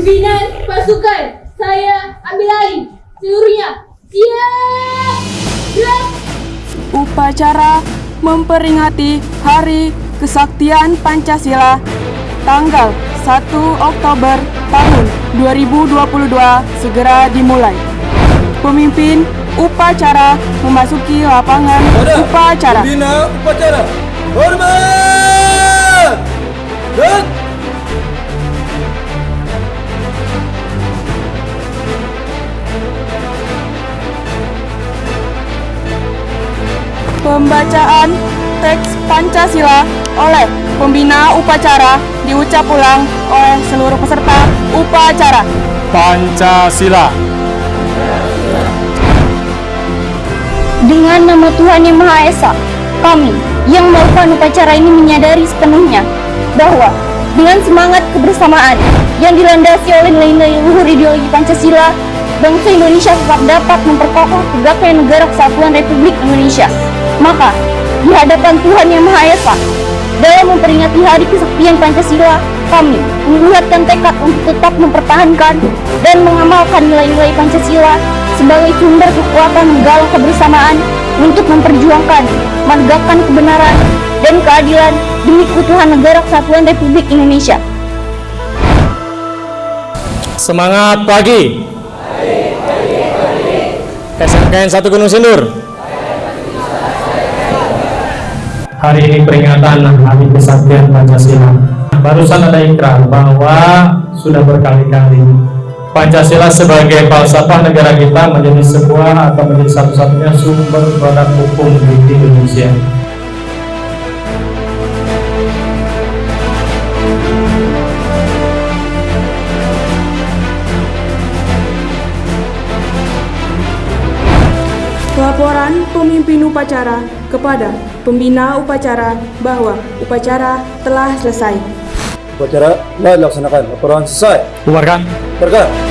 Pimpinan pasukan, saya ambil alih. Seluruhnya, siap! Gerak! Upacara memperingati Hari Kesaktian Pancasila tanggal 1 Oktober tahun 2022 segera dimulai. Pemimpin upacara memasuki lapangan upacara. Bina upacara. Hormat! Pembacaan teks Pancasila oleh pembina upacara diucap ulang oleh seluruh peserta upacara. Pancasila. Dengan nama Tuhan Yang Maha Esa, kami yang melakukan upacara ini menyadari sepenuhnya bahwa dengan semangat kebersamaan yang dilandasi oleh nilai-nilai luhur ideologi Pancasila, bangsa Indonesia tetap dapat memperkokoh tegaknya negara kesatuan Republik Indonesia. Maka, di hadapan Tuhan Yang Maha Esa, dalam memperingati Hari Kesaktian Pancasila, kami menguatkan tekad untuk tetap mempertahankan dan mengamalkan nilai-nilai Pancasila sebagai sumber kekuatan menggalang kebersamaan untuk memperjuangkan, menegakkan kebenaran dan keadilan demi keutuhan negara kesatuan Republik Indonesia. Semangat pagi. SMKN 1 Gunung Sindur. Hari ini peringatan Hari Kesaktian Pancasila. Barusan ada ikrar bahwa sudah berkali-kali Pancasila sebagai falsafah negara kita menjadi sebuah atau menjadi satu-satunya sumber produk hukum di Indonesia. Pemimpin upacara kepada pembina upacara bahwa upacara telah selesai. upacara telah dilaksanakan. Laporan selesai. Bubarkan. Berkat.